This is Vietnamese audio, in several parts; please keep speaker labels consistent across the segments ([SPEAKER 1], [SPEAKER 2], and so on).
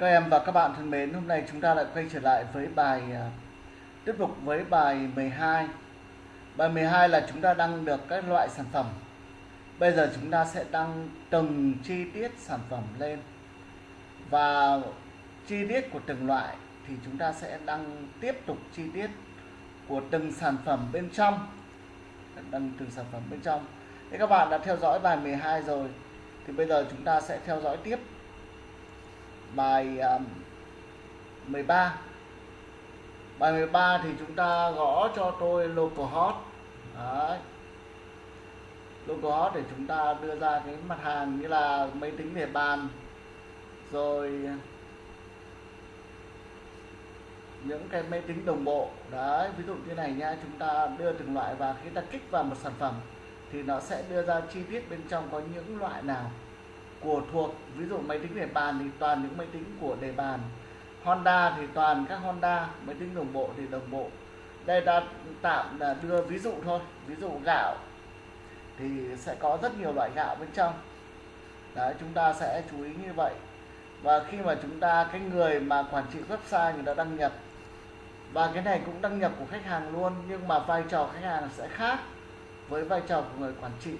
[SPEAKER 1] Các em và các bạn thân mến, hôm nay chúng ta lại quay trở lại với bài à, tiếp tục với bài 12. Bài 12 là chúng ta đăng được các loại sản phẩm. Bây giờ chúng ta sẽ đăng từng chi tiết sản phẩm lên. Và chi tiết của từng loại thì chúng ta sẽ đăng tiếp tục chi tiết của từng sản phẩm bên trong. Đăng từng sản phẩm bên trong. Thế các bạn đã theo dõi bài 12 rồi thì bây giờ chúng ta sẽ theo dõi tiếp bài um, 13 bài 13 thì chúng ta gõ cho tôi localhost Đấy. localhost để chúng ta đưa ra cái mặt hàng như là máy tính để bàn rồi những cái máy tính đồng bộ. Đấy ví dụ như này nha chúng ta đưa từng loại và khi ta kích vào một sản phẩm thì nó sẽ đưa ra chi tiết bên trong có những loại nào của thuộc, ví dụ máy tính để bàn thì toàn những máy tính của đề bàn. Honda thì toàn các Honda, máy tính đồng bộ thì đồng bộ. Đây ta tạm là đưa ví dụ thôi, ví dụ gạo thì sẽ có rất nhiều loại gạo bên trong. Đấy, chúng ta sẽ chú ý như vậy. Và khi mà chúng ta, cái người mà quản trị website người ta đăng nhập, và cái này cũng đăng nhập của khách hàng luôn, nhưng mà vai trò khách hàng sẽ khác với vai trò của người quản trị.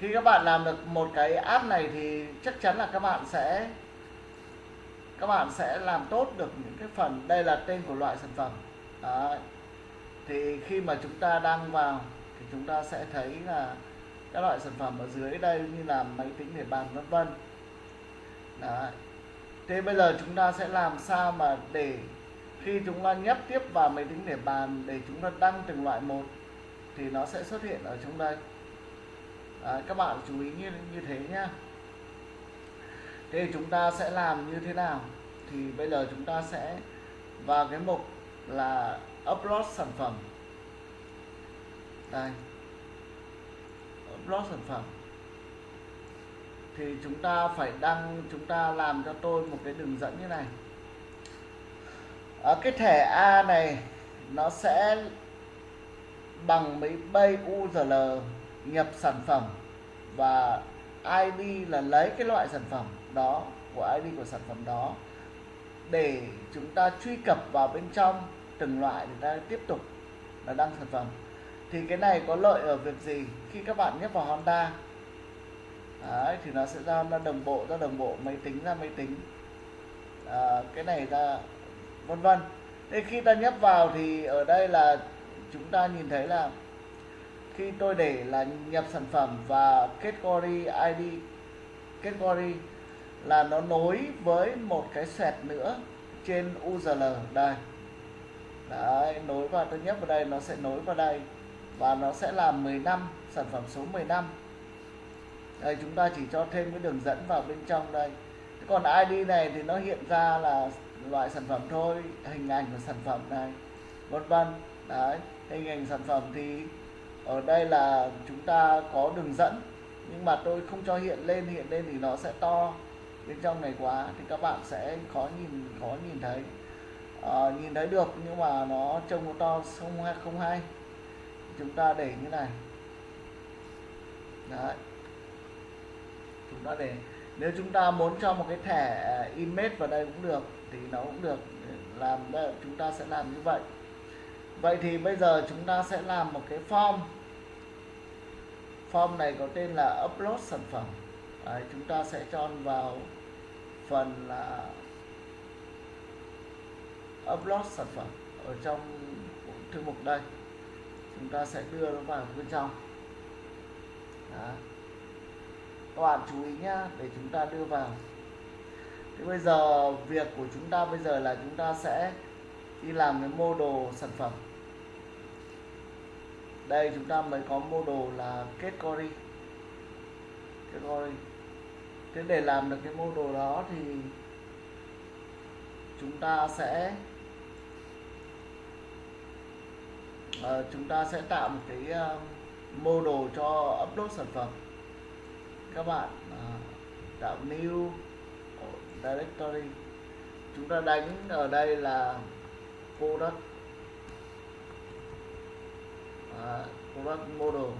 [SPEAKER 1] Khi các bạn làm được một cái app này thì chắc chắn là các bạn sẽ, các bạn sẽ làm tốt được những cái phần đây là tên của loại sản phẩm Đấy. thì khi mà chúng ta đăng vào thì chúng ta sẽ thấy là các loại sản phẩm ở dưới đây như là máy tính để bàn, vân vân Đấy. thế bây giờ chúng ta sẽ làm sao mà để khi chúng ta nhấp tiếp vào máy tính để bàn, để chúng ta đăng từng loại một thì nó sẽ xuất hiện ở trong đây à, các bạn chú ý như như thế nhá. Thế chúng ta sẽ làm như thế nào? Thì bây giờ chúng ta sẽ vào cái mục là upload sản phẩm. Đây. Upload sản phẩm. Thì chúng ta phải đăng chúng ta làm cho tôi một cái đường dẫn như này. Ở cái thẻ A này nó sẽ bằng mấy bay URL nhập sản phẩm và ID là lấy cái loại sản phẩm đó của ID của sản phẩm đó để chúng ta truy cập vào bên trong từng loại để ta tiếp tục là đăng sản phẩm. Thì cái này có lợi ở việc gì? Khi các bạn nhấp vào Honda Đấy, thì nó sẽ ra nó đồng bộ ra đồng bộ máy tính ra máy tính. À, cái này ra vân vân. Thế khi ta nhấp vào thì ở đây là chúng ta nhìn thấy là khi tôi để là nhập sản phẩm và category ID category là nó nối với một cái sẹt nữa trên URL đây. Đấy, nối vào tôi nhấp vào đây nó sẽ nối vào đây. Và nó sẽ là 15 sản phẩm số 15 đây chúng ta chỉ cho thêm cái đường dẫn vào bên trong đây. Còn ID này thì nó hiện ra là loại sản phẩm thôi hình ảnh của sản phẩm này. Vân vân. Đấy hình ảnh sản phẩm thì ở đây là chúng ta có đường dẫn nhưng mà tôi không cho hiện lên hiện lên thì nó sẽ to bên trong này quá thì các bạn sẽ khó nhìn khó nhìn thấy. À, nhìn thấy được nhưng mà nó trông nó to không hay không hay. Chúng ta để như này. Đấy. Chúng ta để. Nếu chúng ta muốn cho một cái thẻ image vào đây cũng được thì nó cũng được. Làm đây chúng ta sẽ làm như vậy. Vậy thì bây giờ chúng ta sẽ làm một cái form form này có tên là upload sản phẩm. Đấy, chúng ta sẽ cho vào phần là upload sản phẩm ở trong thư mục đây. Chúng ta sẽ đưa nó vào bên trong. Đó. các bạn chú ý nhá để chúng ta đưa vào. Thì bây giờ việc của chúng ta bây giờ là chúng ta sẽ đi làm cái mô đồ sản phẩm đây chúng ta mới có mô đồ là category. Category. Thế để làm được cái mô đồ đó thì chúng ta sẽ uh, chúng ta sẽ tạo một cái uh, mô đồ cho upload sản phẩm. Các bạn uh, tạo new directory. Chúng ta đánh ở đây là product. À, uh, product model.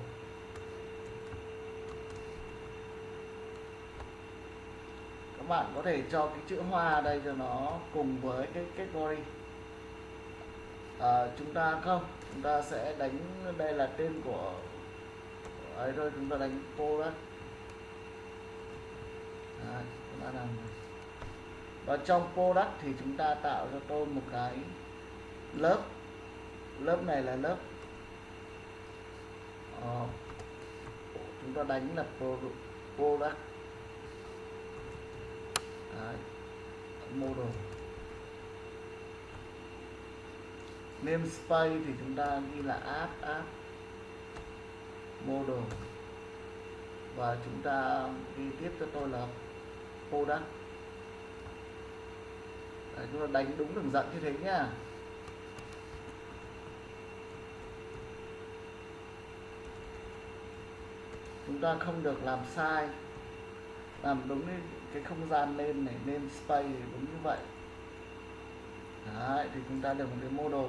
[SPEAKER 1] Các bạn có thể cho cái chữ hoa đây cho nó cùng với cái category à, chúng ta không chúng ta sẽ đánh đây là tên của ấy thôi chúng ta đánh product Đấy, à, chúng ta làm và trong product thì chúng ta tạo cho tôi một cái lớp. Lớp này là lớp uh, chúng ta đánh là product, product. Đấy. model namespace thì chúng ta ghi là app app. Model và chúng ta ghi tiếp cho tôi là product Đấy, chúng ta đánh đúng đường dẫn như thế nhá chúng ta không được làm sai làm đúng cái, cái không gian lên này nên space đúng như vậy. Đấy, thì chúng ta được một cái đồ.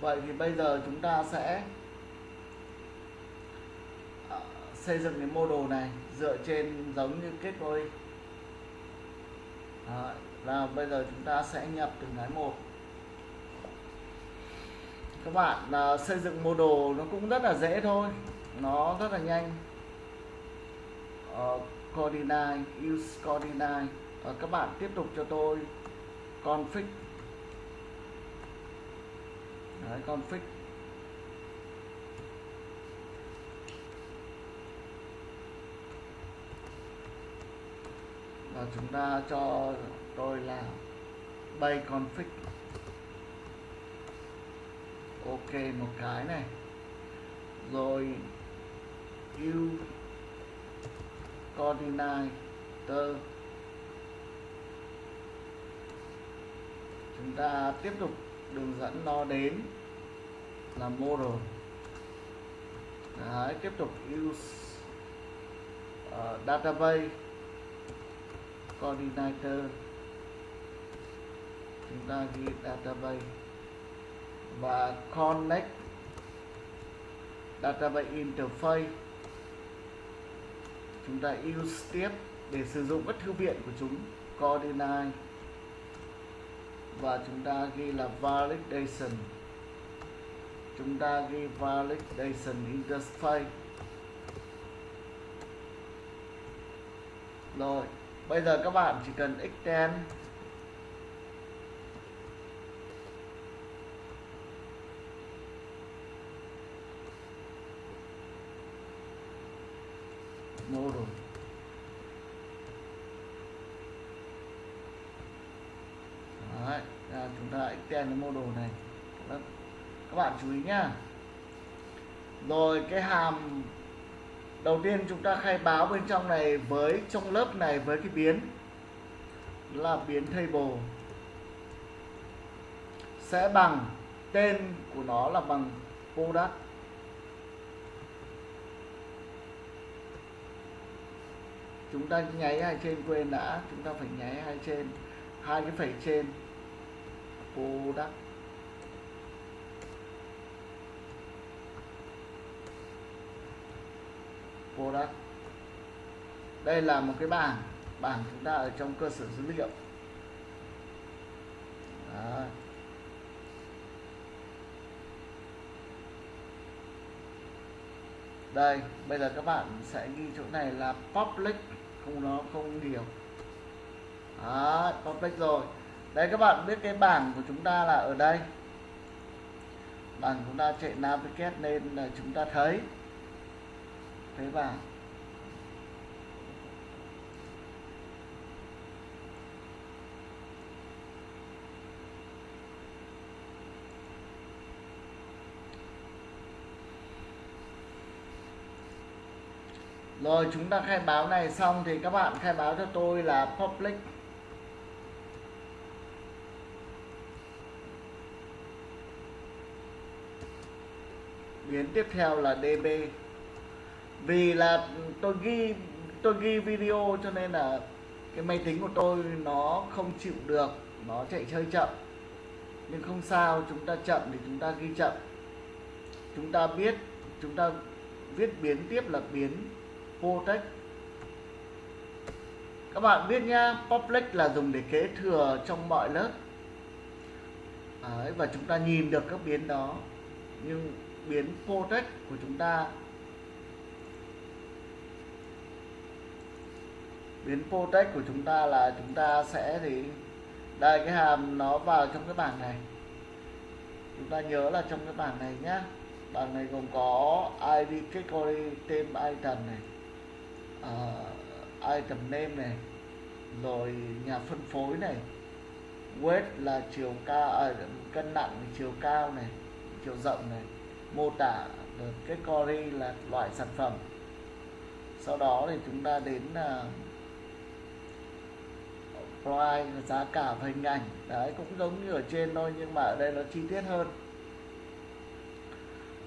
[SPEAKER 1] vậy thì bây giờ chúng ta sẽ ờ, xây dựng cái mô đồ này dựa trên giống như kết nối Đấy, là bây giờ chúng ta sẽ nhập từng cái một. Các bạn uh, xây dựng mô đồ nó cũng rất là dễ thôi nó rất là nhanh. Ờ, uh, coordinate use coordinate uh, ờ, các bạn tiếp tục cho tôi config. Đấy, config. Và chúng ta cho tôi là bay config. Ok một cái này. Rồi u coordinator chúng ta tiếp tục đường dẫn nó đến là model. Đấy, tiếp tục use uh, database coordinator chúng ta ghi database và connect database interface chúng ta use tiếp để sử dụng các thư viện của chúng, coordinate. Và chúng ta ghi là validation. Chúng ta ghi validation interface rồi, bây giờ các bạn chỉ cần extend. Model Đấy, à, chúng ta extend cái model này. Các bạn chú ý nhá. Rồi cái hàm đầu tiên chúng ta khai báo bên trong này với trong lớp này với cái biến. Là biến table. Sẽ bằng tên của nó là bằng product. Chúng ta nháy hai trên quên đã, chúng ta phải nháy hai trên, hai cái phẩy trên. Product product đây là một cái bảng bảng chúng ta ở trong cơ sở dữ liệu. Đó. đây, bây giờ các bạn sẽ ghi chỗ này là public không nó không hiểu Đó, complex rồi. Đây các bạn biết cái bảng của chúng ta là ở đây. Bảng chúng ta chạy navigate nên là chúng ta thấy thấy bảng. Rồi, chúng ta khai báo này xong thì các bạn khai báo cho tôi là public. Biến tiếp theo là db vì là tôi ghi tôi ghi video cho nên là cái máy tính của tôi nó không chịu được, nó chạy hơi chậm. Nhưng không sao, chúng ta chậm thì chúng ta ghi chậm. Chúng ta biết, chúng ta viết biến tiếp là biến protect. Các bạn biết nhá public là dùng để kế thừa trong mọi lớp. Đấy, và chúng ta nhìn được các biến đó. Nhưng biến protect của chúng ta biến protect của chúng ta là chúng ta sẽ thì đây cái hàm nó vào trong cái bảng này. Chúng ta nhớ là trong cái bảng này nhá. Bảng này gồm có id category tên item này. Ờ, uh, item name này rồi nhà phân phối này weight là chiều cao à, cân nặng chiều cao này chiều rộng này mô tả cái color là loại sản phẩm. Sau đó thì chúng ta đến uh, price giá cả và hình ảnh. Đấy cũng giống như ở trên thôi nhưng mà ở đây nó chi tiết hơn.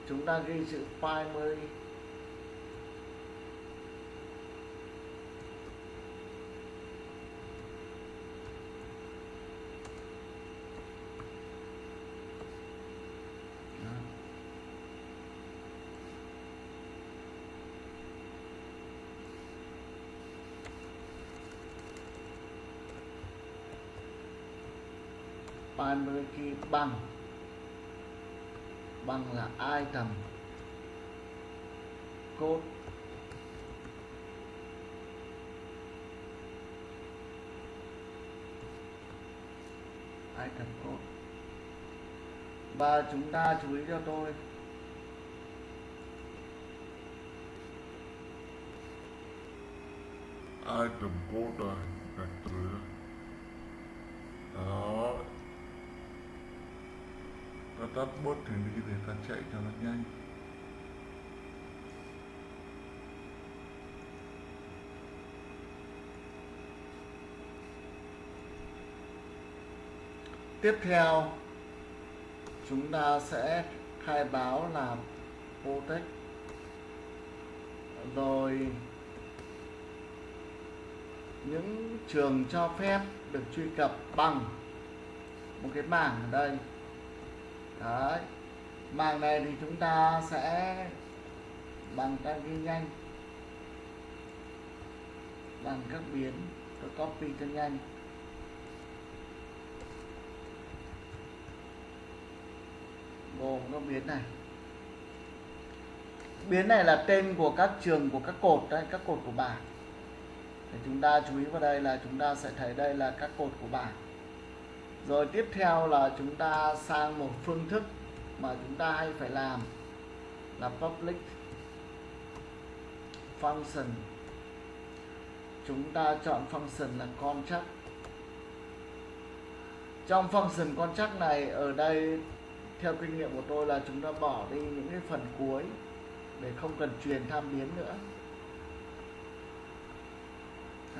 [SPEAKER 1] Chúng ta ghi chữ primary primary key bằng bằng là item code item code và chúng ta chú ý cho tôi.
[SPEAKER 2] Item code này gạch từ đó ta tắt bớt thì đi để ta chạy cho nó nhanh.
[SPEAKER 1] Tiếp theo, chúng ta sẽ khai báo làm protect. Rồi, những trường cho phép được truy cập bằng một cái mảng ở đây đấy. Mảng này thì chúng ta sẽ bằng các ghi nhanh. Bằng các biến, các copy cho nhanh. Gồm các biến này. Biến này là tên của các trường, của các cột đấy, các cột của bảng. Thì chúng ta chú ý vào đây là chúng ta sẽ thấy đây là các cột của bảng rồi tiếp theo là chúng ta sang một phương thức mà chúng ta hay phải làm là public function. Chúng ta chọn function là contract. Trong function contract này, ở đây, theo kinh nghiệm của tôi là chúng ta bỏ đi những cái phần cuối để không cần truyền tham biến nữa.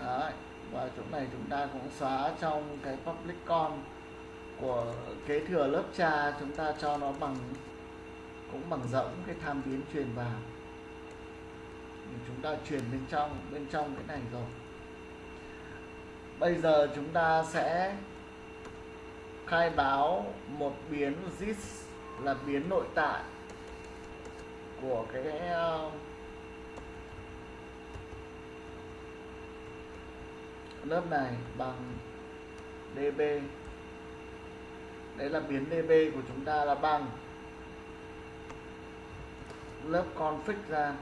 [SPEAKER 1] Đấy và chỗ này chúng ta cũng xóa trong cái public con của kế thừa lớp cha chúng ta cho nó bằng cũng bằng rỗng cái tham biến truyền vào. Chúng ta truyền bên trong bên trong cái này rồi. Bây giờ chúng ta sẽ khai báo một biến zip là biến nội tại của cái uh, lớp này bằng db đấy là biến db của chúng ta là bằng lớp config ra.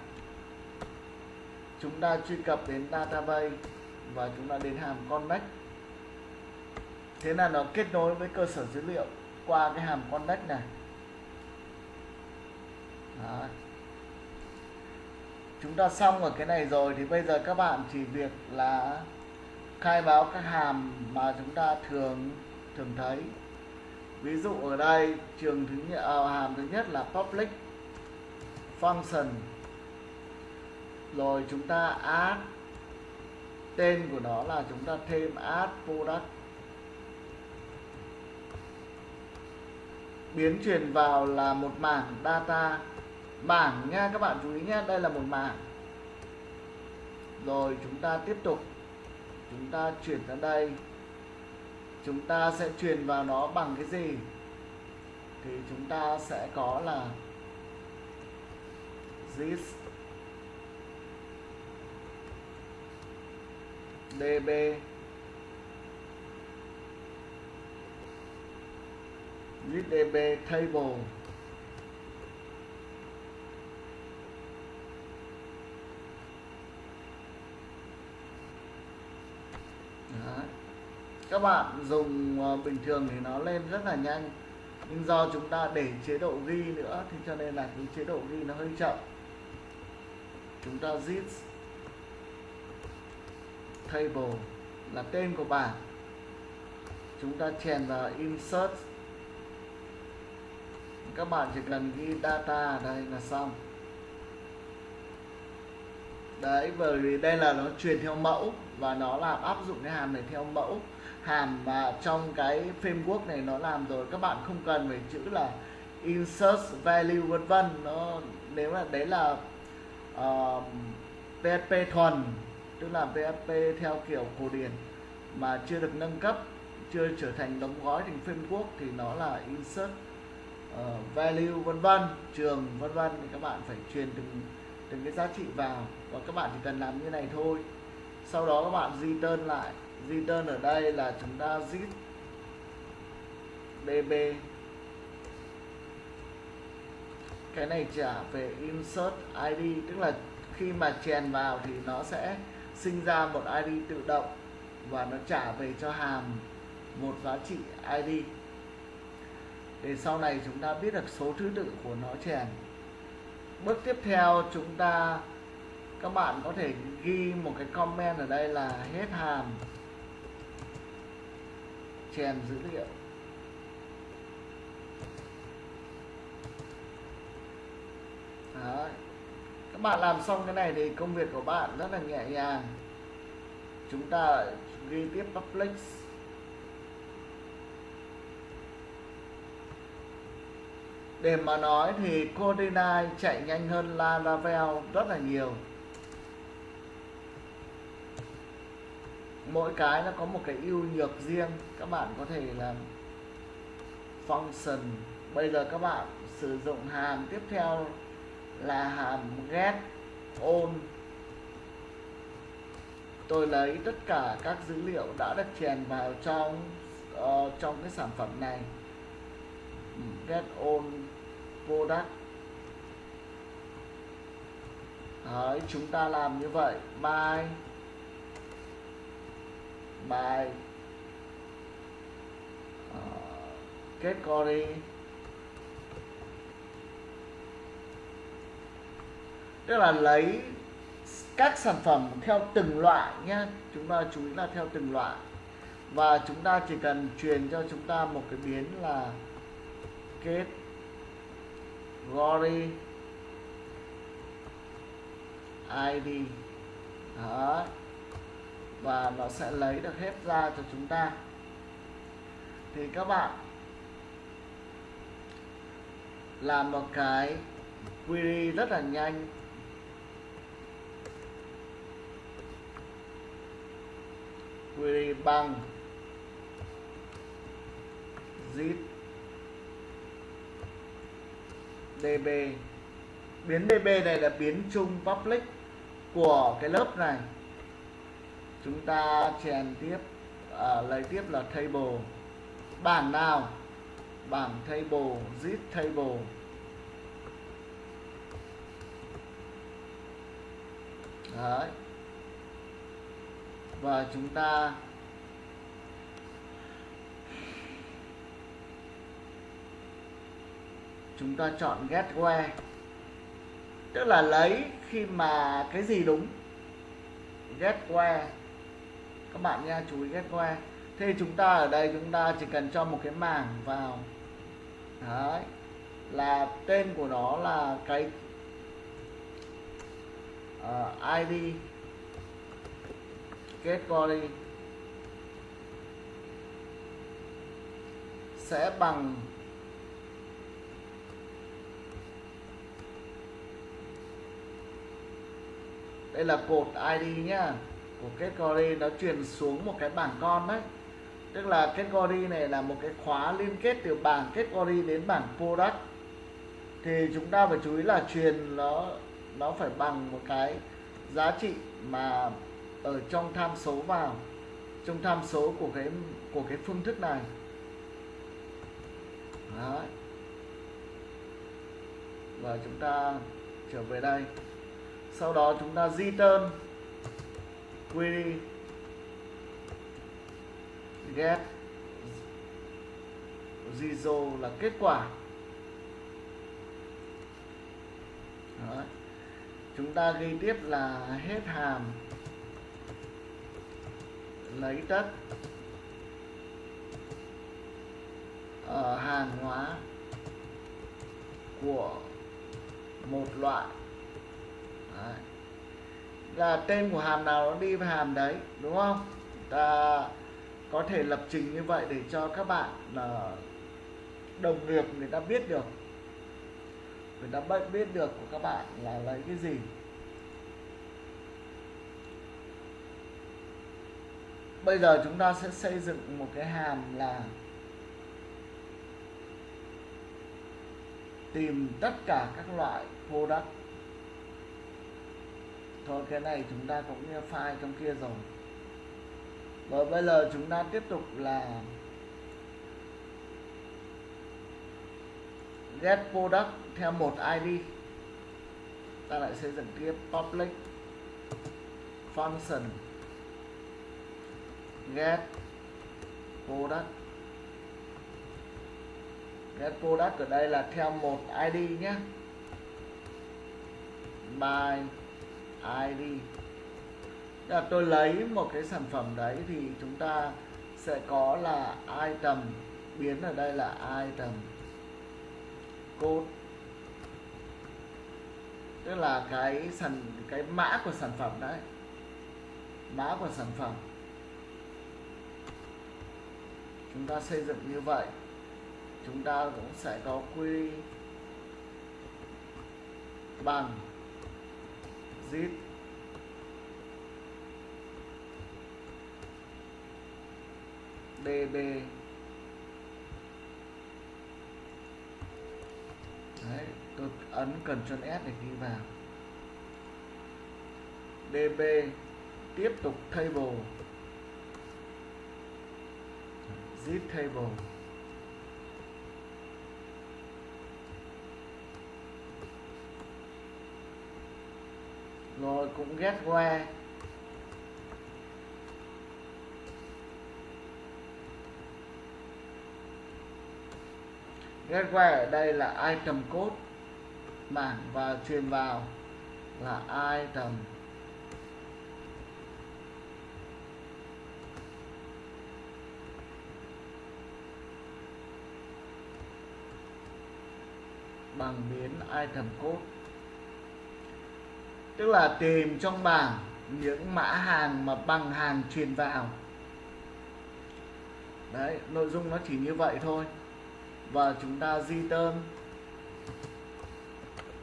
[SPEAKER 1] Chúng ta truy cập đến database và chúng ta đến hàm connect thế là nó kết nối với cơ sở dữ liệu qua cái hàm connect này. Đó. chúng ta xong ở cái này rồi thì bây giờ các bạn chỉ việc là khai báo các hàm mà chúng ta thường thường thấy. Ví dụ ở đây trường thứ nhất à, hàm thứ nhất là public function. Rồi chúng ta add tên của nó là chúng ta thêm add product. Biến truyền vào là một mảng data. Mảng nha các bạn chú ý nhé đây là một mảng. Rồi chúng ta tiếp tục chúng ta chuyển sang đây. Chúng ta sẽ truyền vào nó bằng cái gì? Thì chúng ta sẽ có là this db this db table. Đấy. các bạn dùng ờ, bình thường thì nó lên rất là nhanh, nhưng do chúng ta để chế độ ghi nữa thì cho nên là cái chế độ ghi nó hơi chậm. Chúng ta zip table là tên của bảng. Chúng ta chèn vào insert. Các bạn chỉ cần ghi data ở đây là xong. Đấy, bởi vì đây là nó truyền theo mẫu và nó làm áp dụng cái hàm này theo mẫu. Hàm mà trong cái framework này nó làm rồi các bạn không cần phải chữ là insert value vân vân. Nó nếu là đấy là uh, PHP thuần tức là PHP theo kiểu cổ điển mà chưa được nâng cấp chưa trở thành đóng gói thành framework thì nó là insert uh, value vân vân trường vân vân. Thì các bạn phải truyền từng từng cái giá trị vào. Và các bạn chỉ cần làm như này thôi sau đó các bạn di đơn lại. Di đơn ở đây là chúng ta zip db cái này trả về insert id tức là khi mà chèn vào thì nó sẽ sinh ra một id tự động và nó trả về cho hàm một giá trị id để sau này chúng ta biết được số thứ tự của nó chèn. Bước tiếp theo chúng ta các bạn có thể ghi một cái comment ở đây là hết hàm. Chèn dữ liệu. Đấy. các bạn làm xong cái này thì công việc của bạn rất là nhẹ nhàng. Chúng ta ghi tiếp public. Để mà nói thì Codinai chạy nhanh hơn Laravel rất là nhiều. Mỗi cái nó có một cái ưu nhược riêng. Các bạn có thể làm function. Bây giờ các bạn sử dụng hàm tiếp theo là hàm get on. Tôi lấy tất cả các dữ liệu đã được chèn vào trong uh, trong cái sản phẩm này. Get on product. Đấy, chúng ta làm như vậy. Bye by uh, category tức là lấy các sản phẩm theo từng loại nhé chúng ta chú ý là theo từng loại. Và chúng ta chỉ cần truyền cho chúng ta một cái biến là kết gory id Đấy và nó sẽ lấy được hết ra cho chúng ta. Thì các bạn làm một cái query rất là nhanh. Query bằng zip db biến db này là biến chung public của cái lớp này chúng ta chèn tiếp à, lấy tiếp là table. Bảng nào? Bảng table zip table. Đấy. và chúng ta chúng ta chọn get where tức là lấy khi mà cái gì đúng. Get where các bạn nha chú ý ghét where thế chúng ta ở đây chúng ta chỉ cần cho một cái mảng vào. Đấy. Là tên của nó là cái ờ, uh, id category sẽ bằng đây là cột ID nhá của kết Gori nó truyền xuống một cái bảng con đấy. Tức là kết Gori này là một cái khóa liên kết từ bảng kết Gori đến bảng product. Thì chúng ta phải chú ý là truyền nó nó phải bằng một cái giá trị mà ở trong tham số vào, trong tham số của cái của cái phương thức này. Đấy. và chúng ta trở về đây. Sau đó chúng ta di tơn query get. Result là kết quả. Đấy. chúng ta ghi tiếp là hết hàm. Lấy tất. Ở hàng hóa của một loại. Đấy là tên của hàm nào nó đi với hàm đấy, đúng không? Ta có thể lập trình như vậy để cho các bạn là đồng nghiệp người ta biết được. Người ta biết được của các bạn là lấy cái gì. Bây giờ chúng ta sẽ xây dựng một cái hàm là tìm tất cả các loại product thôi, cái này chúng ta cũng như file trong kia rồi. Và bây giờ chúng ta tiếp tục là get product theo một ID ta lại xây dựng tiếp public function. Get product. Get product ở đây là theo một ID nhé. By ID dạ, là tôi lấy một cái sản phẩm đấy thì chúng ta sẽ có là item, biến ở đây là item code. Tức là cái sản, cái mã của sản phẩm đấy. Mã của sản phẩm. Chúng ta xây dựng như vậy. Chúng ta cũng sẽ có quy bằng zip db Đấy, tôi ấn cần Ctrl S để ghi vào. Db tiếp tục table. Zip table. Rồi cũng get where get where ở đây là item code, mảng và truyền vào là item. Bằng biến item code tức là tìm trong bảng những mã hàng mà bằng hàng truyền vào. Đấy, nội dung nó chỉ như vậy thôi. Và chúng ta di return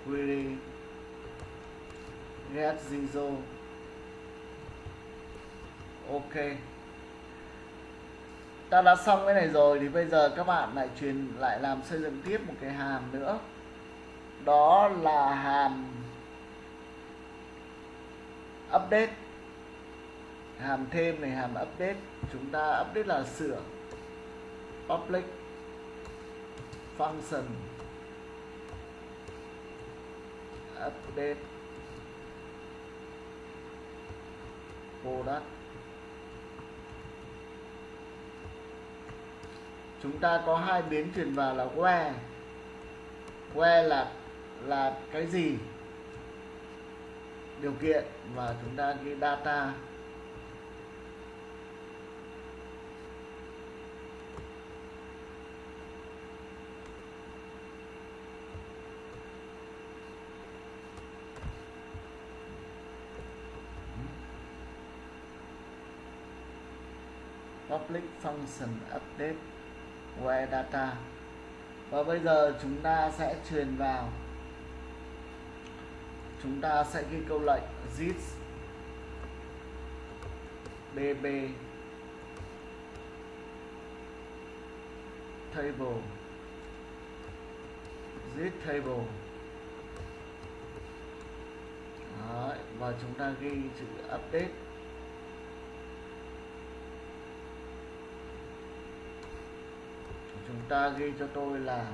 [SPEAKER 1] query get zero. Ok. Ta đã xong cái này rồi thì bây giờ các bạn lại truyền, lại làm xây dựng tiếp một cái hàm nữa. Đó là hàm update. Hàm thêm này, hàm update. Chúng ta update là sửa. Public function. Update. Product. Chúng ta có hai biến truyền vào là where. Where là là cái gì? Điều kiện và chúng ta ghi data. Public function update where data. Và bây giờ chúng ta sẽ truyền vào chúng ta sẽ ghi câu lệnh zis bb table. Zip table. Đấy, và chúng ta ghi chữ update. Chúng ta ghi cho tôi là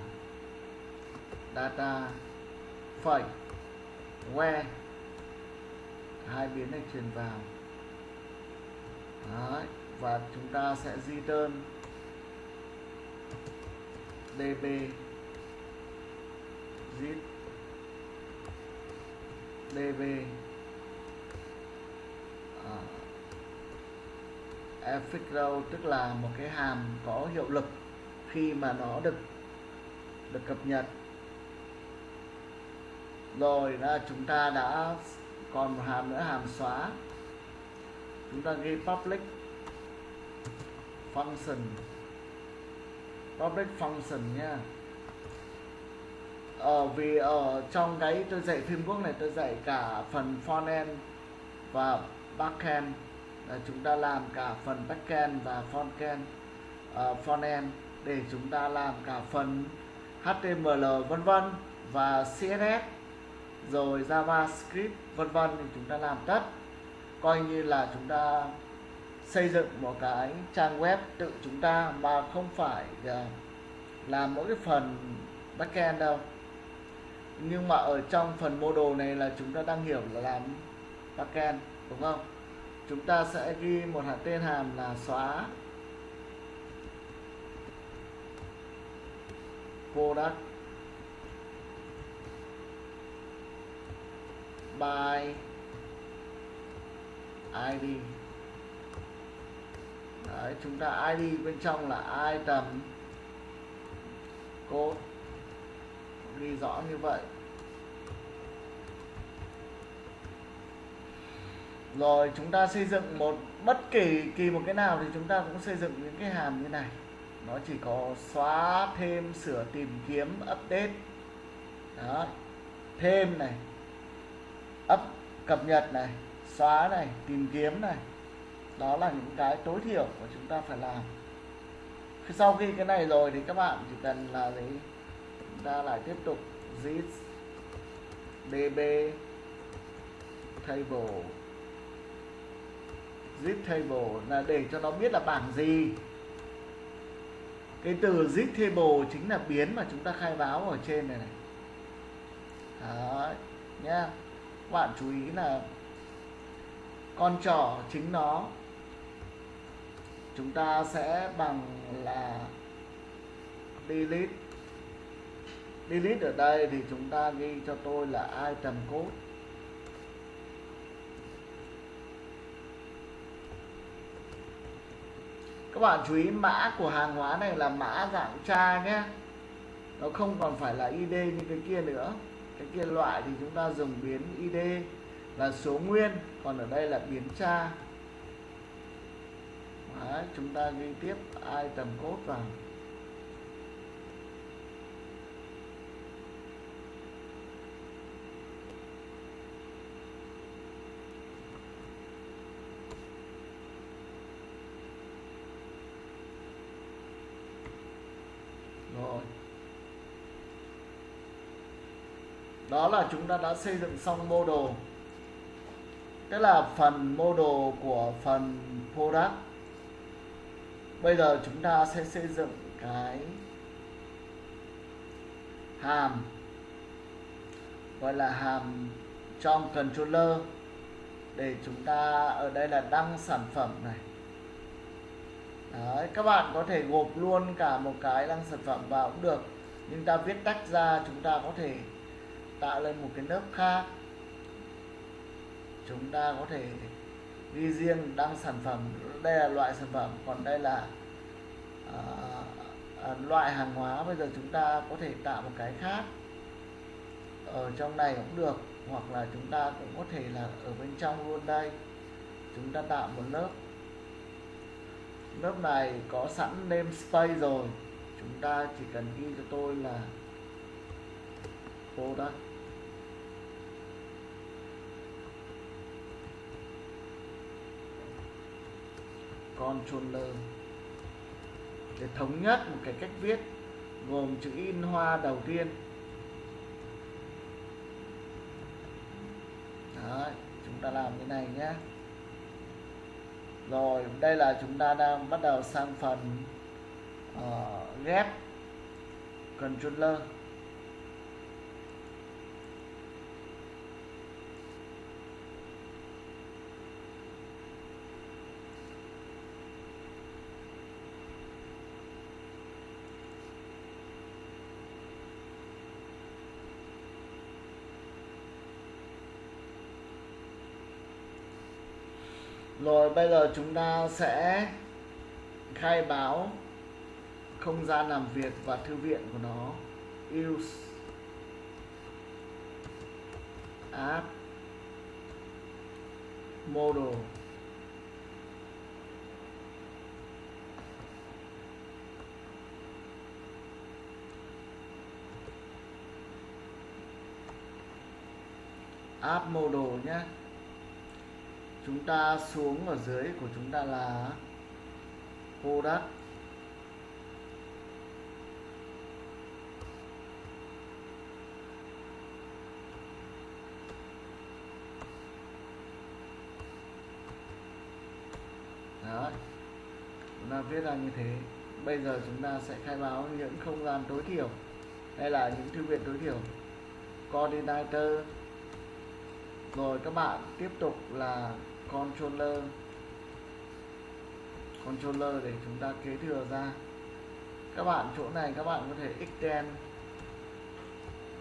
[SPEAKER 1] data phẩy que hai biến này truyền vào. Đấy. và chúng ta sẽ di đơn. Db zip. Db à, row tức là một cái hàm có hiệu lực khi mà nó được được cập nhật rồi là chúng ta đã còn một hàm nữa hàm xóa. Chúng ta ghi public function. Public function nha. Ờ, vì ở trong cái tôi dạy phim quốc này tôi dạy cả phần frontend và backend là chúng ta làm cả phần backend và frontend uh, ờ, frontend để chúng ta làm cả phần HTML vân vân và CSS rồi JavaScript, vân vân thì chúng ta làm tất. Coi như là chúng ta xây dựng một cái trang web tự chúng ta mà không phải à, làm mỗi cái phần backend đâu. Nhưng mà ở trong phần model này là chúng ta đang hiểu là làm backend, đúng không? Chúng ta sẽ ghi một hạt tên hàm là xóa. Product. By id Đấy, chúng ta id bên trong là item code ghi rõ như vậy. Rồi chúng ta xây dựng một bất kỳ kỳ một cái nào thì chúng ta cũng xây dựng những cái hàm như này. Nó chỉ có xóa thêm sửa tìm kiếm update. Đó thêm này cập nhật này xóa này tìm kiếm này. Đó là những cái tối thiểu của chúng ta phải làm. Sau khi cái này rồi thì các bạn chỉ cần là gì chúng ta lại tiếp tục zip db table. Zip table là để cho nó biết là bảng gì. Cái từ zip table chính là biến mà chúng ta khai báo ở trên này này. Đấy, nhá các bạn chú ý là con trỏ chính nó. Chúng ta sẽ bằng là delete. Delete ở đây thì chúng ta ghi cho tôi là item code. Các bạn chú ý mã của hàng hóa này là mã dạng tra nhé. Nó không còn phải là id như cái kia nữa cái kia loại thì chúng ta dùng biến id là số nguyên còn ở đây là biến tra. Đấy, chúng ta ghi tiếp item code vào rồi đó là chúng ta đã xây dựng xong mô đồ, tức là phần mô đồ của phần product. Bây giờ chúng ta sẽ xây dựng cái hàm gọi là hàm trong controller để chúng ta ở đây là đăng sản phẩm này. Đấy, các bạn có thể gộp luôn cả một cái đăng sản phẩm vào cũng được nhưng ta viết tách ra chúng ta có thể tạo lên một cái lớp khác. Chúng ta có thể ghi riêng đăng sản phẩm đây là loại sản phẩm còn đây là à, à, loại hàng hóa. Bây giờ chúng ta có thể tạo một cái khác ở trong này cũng được hoặc là chúng ta cũng có thể là ở bên trong luôn đây. Chúng ta tạo một lớp. Lớp này có sẵn namespace rồi. Chúng ta chỉ cần ghi cho tôi là product. Controller. Để thống nhất một cái cách viết gồm chữ in hoa đầu tiên. Đấy, chúng ta làm cái này nhé. Rồi đây là chúng ta đang bắt đầu sang phần uh, ghép controller. Rồi bây giờ chúng ta sẽ khai báo không gian làm việc và thư viện của nó. Use app model app model nhé chúng ta xuống ở dưới của chúng ta là product đó. Chúng ta viết ra như thế. Bây giờ chúng ta sẽ khai báo những không gian tối thiểu, hay là những thư viện tối thiểu. Coordinator. Rồi các bạn tiếp tục là controller. Controller để chúng ta kế thừa ra. Các bạn chỗ này các bạn có thể extend.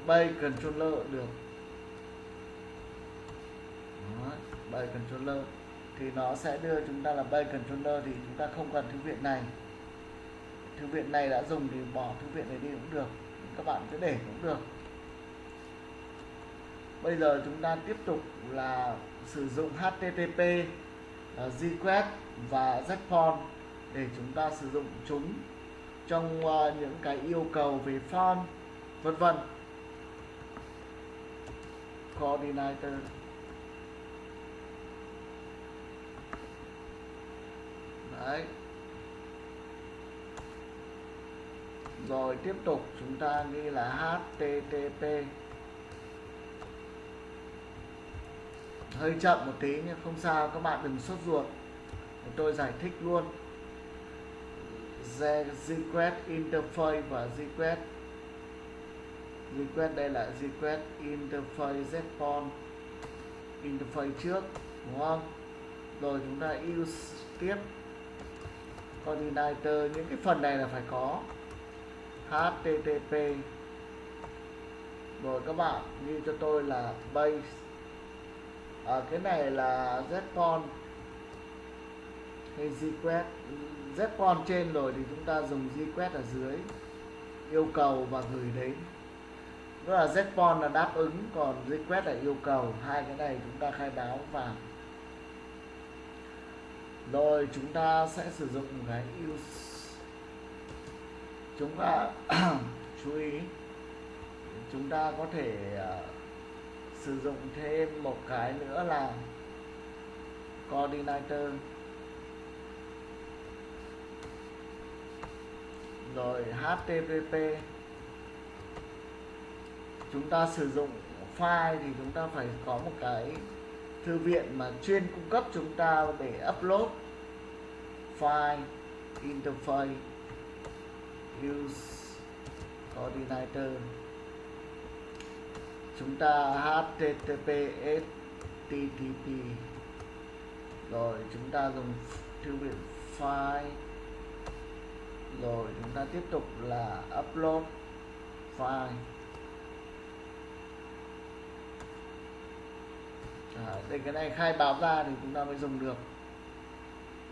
[SPEAKER 1] Bay controller được. Đó, bay controller. Thì nó sẽ đưa chúng ta là bay controller thì chúng ta không cần thư viện này. Thư viện này đã dùng thì bỏ thư viện này đi cũng được. Các bạn cứ để cũng được. Bây giờ chúng ta tiếp tục là sử dụng HTTP, uh, à, và ZPON để chúng ta sử dụng chúng trong uh, những cái yêu cầu về font vân vân. Coordinator đấy. Rồi tiếp tục chúng ta ghi là http hơi chậm một tí nhưng không sao, các bạn đừng sốt ruột. Tôi giải thích luôn. Request interface và request request đây là request interface respond interface trước, đúng không? Rồi chúng ta use tiếp. Coordinator những cái phần này là phải có. Http rồi các bạn ghi cho tôi là base à, cái này là Zcon hay Zquest Zcon trên rồi thì chúng ta dùng Zquest ở dưới. Yêu cầu và gửi đến. Đó là Zcon là đáp ứng còn Zquest là yêu cầu. Hai cái này chúng ta khai báo vào. Rồi chúng ta sẽ sử dụng cái use. Chúng ta chú ý chúng ta có thể uh, sử dụng thêm một cái nữa là coordinator. Rồi http chúng ta sử dụng file thì chúng ta phải có một cái thư viện mà chuyên cung cấp chúng ta để upload file, interface, use coordinator chúng ta https http rồi chúng ta dùng thư viện file. Rồi chúng ta tiếp tục là upload file. À, để cái này khai báo ra thì chúng ta mới dùng được.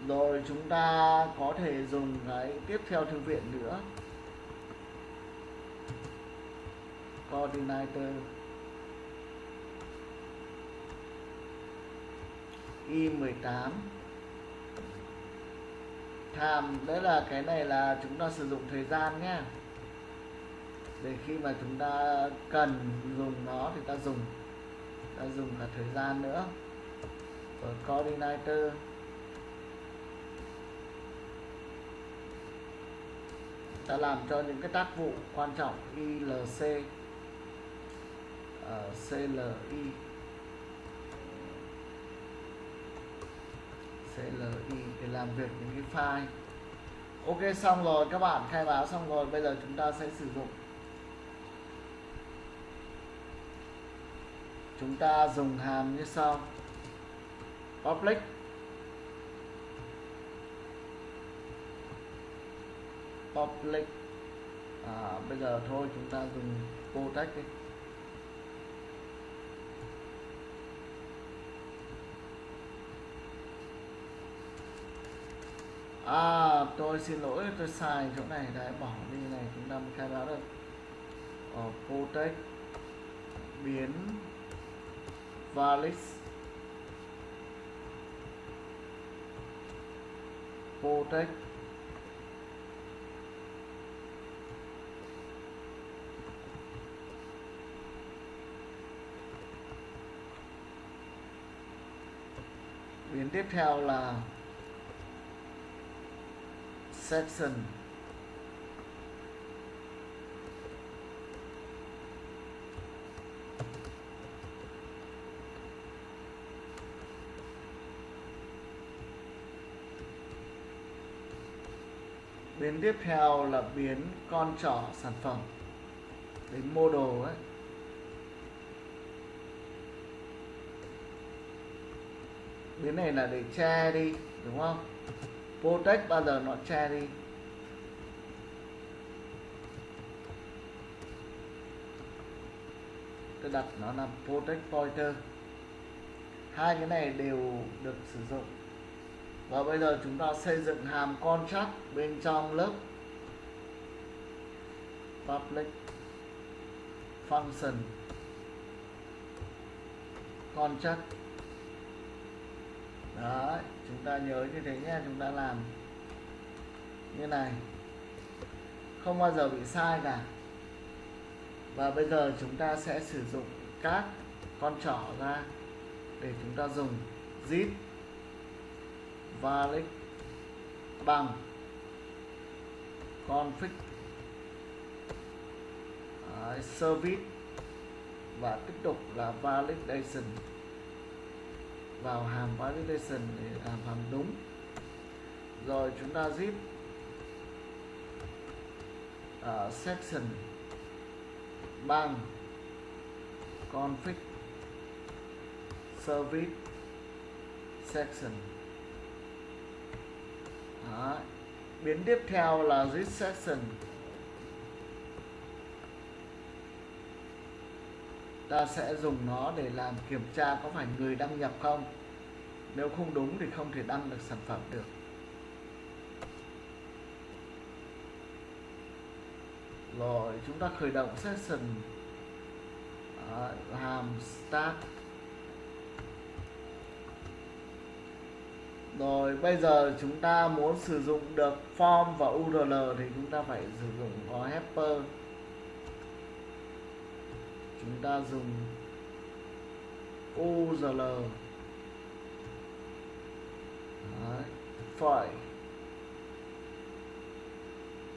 [SPEAKER 1] Rồi chúng ta có thể dùng cái tiếp theo thư viện nữa. Coordinator. Y18 Tham đấy là cái này là chúng ta sử dụng thời gian nhé để khi mà chúng ta cần dùng nó thì ta dùng. Ta dùng cả thời gian nữa. Rồi coordinator. Ta làm cho những cái tác vụ quan trọng ILC uh, ờ, CLI CLI để làm việc những cái file. Ok xong rồi các bạn khai báo xong rồi bây giờ chúng ta sẽ sử dụng. Chúng ta dùng hàm như sau. Public. Public. À, bây giờ thôi chúng ta dùng protect đi. À tôi xin lỗi, tôi sai chỗ này. Đấy, bỏ đi này, chúng ta mới khai báo được. Ở protect, biến valix protect. Biến tiếp theo là section biến tiếp theo là biến con trỏ sản phẩm. Đến mô đồ ấy. Biến này là để che đi, đúng không? Protect bao giờ nó che đi tôi đặt nó là protect pointer. Hai cái này đều được sử dụng. Và bây giờ chúng ta xây dựng hàm contract bên trong lớp. Public function. Contract đấy chúng ta nhớ như thế nhé chúng ta làm như này. Không bao giờ bị sai cả. Và bây giờ chúng ta sẽ sử dụng các con trỏ ra để chúng ta dùng zip valid bằng config Đấy, service và tiếp tục là validation vào hàm validation để làm hàm đúng. Rồi chúng ta zip ở section bằng config, service, section. Đó. biến tiếp theo là zip section. Ta sẽ dùng nó để làm kiểm tra có phải người đăng nhập không. Nếu không đúng thì không thể đăng được sản phẩm được. Rồi chúng ta khởi động session. Đấy, hàm start. Rồi bây giờ chúng ta muốn sử dụng được form và url thì chúng ta phải sử dụng có helper chúng ta dùng url Đấy, phải.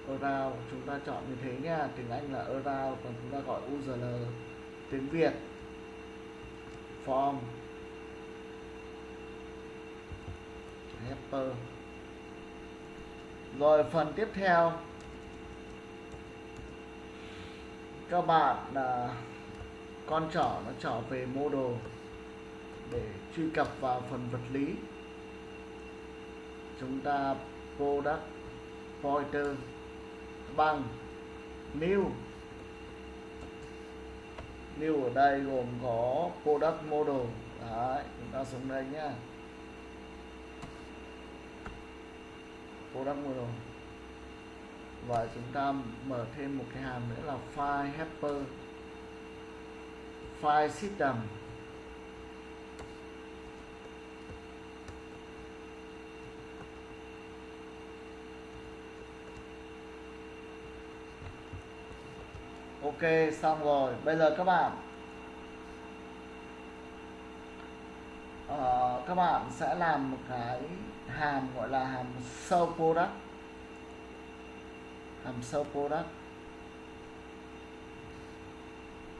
[SPEAKER 1] Around chúng ta chọn như thế nha. Tiếng Anh là around còn chúng ta gọi url tiếng Việt. Form. Helper rồi phần tiếp theo. Các bạn là con trỏ nó trở về model để truy cập vào phần vật lý. Chúng ta product pointer bằng new. New ở đây gồm có product model đấy, chúng ta xuống đây nhá. Product model và chúng ta mở thêm một cái hàm nữa là file helper file system. Ok xong rồi. Bây giờ các bạn uh, các bạn sẽ làm một cái hàm gọi là hàm show product. Hàm show product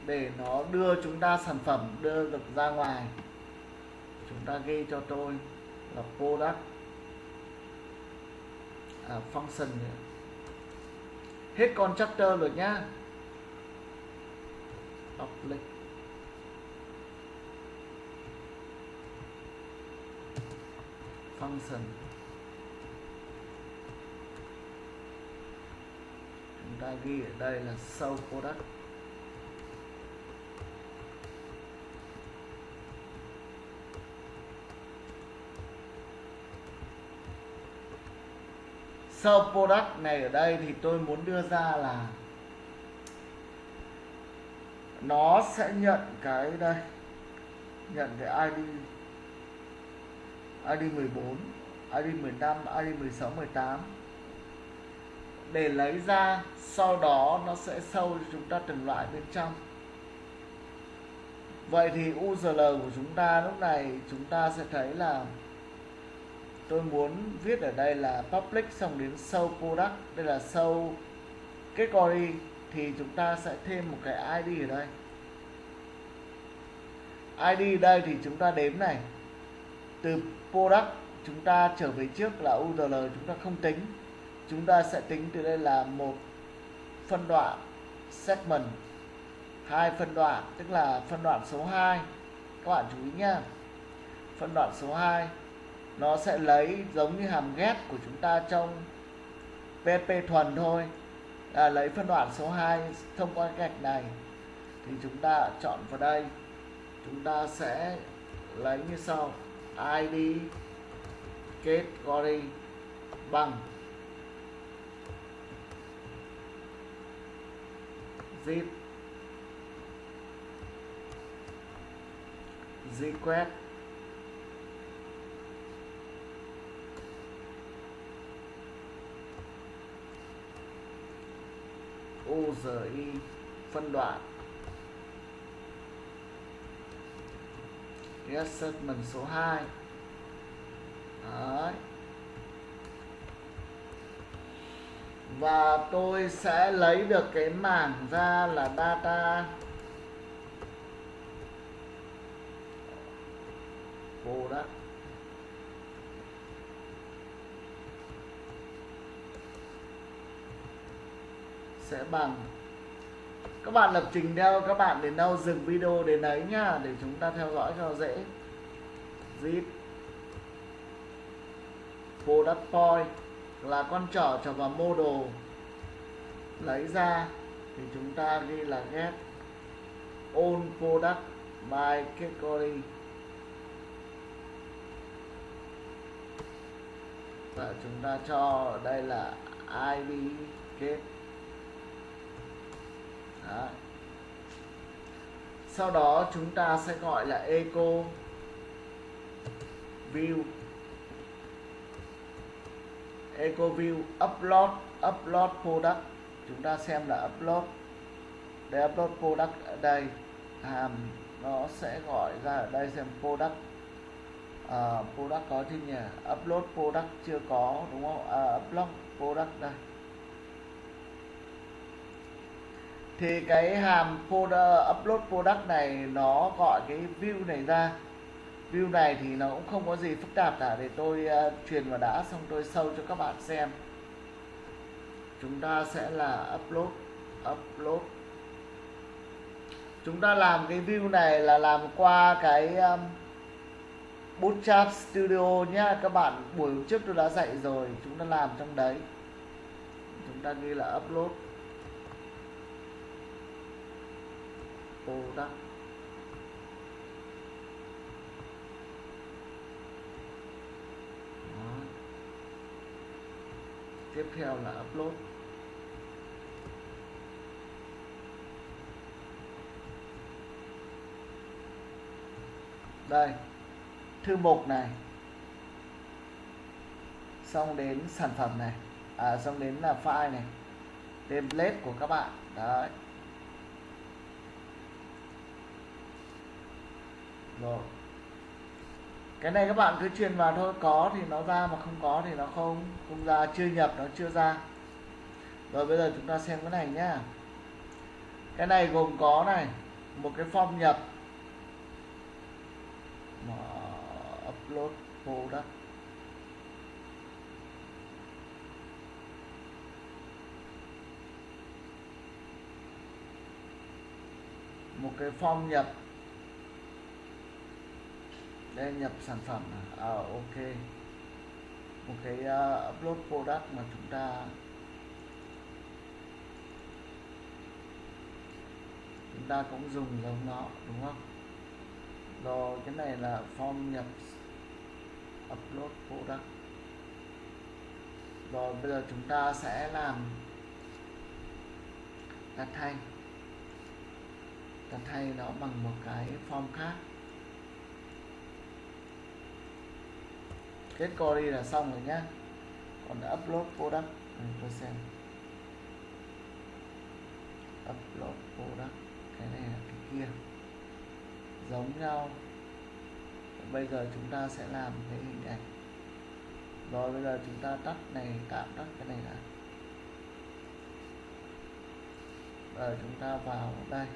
[SPEAKER 1] để nó đưa chúng ta sản phẩm đưa được ra ngoài. Chúng ta ghi cho tôi là product à, function này. hết chapter rồi nhá. Public function. Chúng ta ghi ở đây là sau product. Sell product này ở đây thì tôi muốn đưa ra là nó sẽ nhận cái đây, nhận cái ID ID 14 ID 15 ID 16 18 để lấy ra, sau đó nó sẽ sâu cho chúng ta từng loại bên trong. Vậy thì URL của chúng ta lúc này chúng ta sẽ thấy là tôi muốn viết ở đây là public xong đến show product. Đây là show category thì chúng ta sẽ thêm một cái ID ở đây. ID đây thì chúng ta đếm này. Từ product, chúng ta trở về trước là URL chúng ta không tính. Chúng ta sẽ tính từ đây là một phân đoạn segment, hai phân đoạn, tức là phân đoạn số 2 các bạn chú ý nha. Phân đoạn số 2 nó sẽ lấy giống như hàm ghét của chúng ta trong PHP thuần thôi. Là lấy phân đoạn số 2 thông qua gạch này. Thì chúng ta chọn vào đây. Chúng ta sẽ lấy như sau. Id category bằng zip request URI phân đoạn. Yes số 2 Đấy. Và tôi sẽ lấy được cái mảng ra là data. Product sẽ bằng. Các bạn lập trình theo các bạn đến đâu, dừng video đến đấy nhá để chúng ta theo dõi cho dễ. Zip. Product point là con trỏ trở vào model lấy ra, thì chúng ta ghi là get all product by category và chúng ta cho đây là id kết sau đó chúng ta sẽ gọi là eco view. Eco view upload upload product. Chúng ta xem là upload. Để upload product ở đây. Hàm nó sẽ gọi ra ở đây xem product. À, product có chứ nhỉ upload product chưa có đúng không? À, upload product đây. Thì cái hàm folder upload product này nó gọi cái view này ra. View này thì nó cũng không có gì phức tạp cả để tôi uh, truyền vào đã xong tôi sâu cho các bạn xem. Chúng ta sẽ là upload upload. Chúng ta làm cái view này là làm qua cái um, Bootstrap Studio nhá. Các bạn buổi trước tôi đã dạy rồi chúng ta làm trong đấy. Chúng ta ghi là upload. Product Đó. tiếp theo là upload. Đây, thư mục này. Xong đến sản phẩm này. À xong đến là file này. Template của các bạn. Đấy. Rồi. Cái này các bạn cứ truyền vào thôi, có thì nó ra mà không có thì nó không. Không ra, chưa nhập, nó chưa ra. Rồi bây giờ chúng ta xem cái này nhá. Cái này gồm có này, một cái form nhập. Mà upload product một cái form nhập đây nhập sản phẩm à, à ok. Một cái uh, upload product mà chúng ta chúng ta cũng dùng giống nó đúng không? Rồi cái này là form nhập upload product. Rồi bây giờ chúng ta sẽ làm đặt thay. Đặt thay nó bằng một cái form khác. Kết query là xong rồi nhá. Còn upload product. Ừ, tôi xem. Upload product. Cái này là cái kia. Giống nhau. Bây giờ chúng ta sẽ làm cái hình ảnh. Rồi bây giờ chúng ta tắt này tạm tắt cái này là rồi chúng ta vào đây.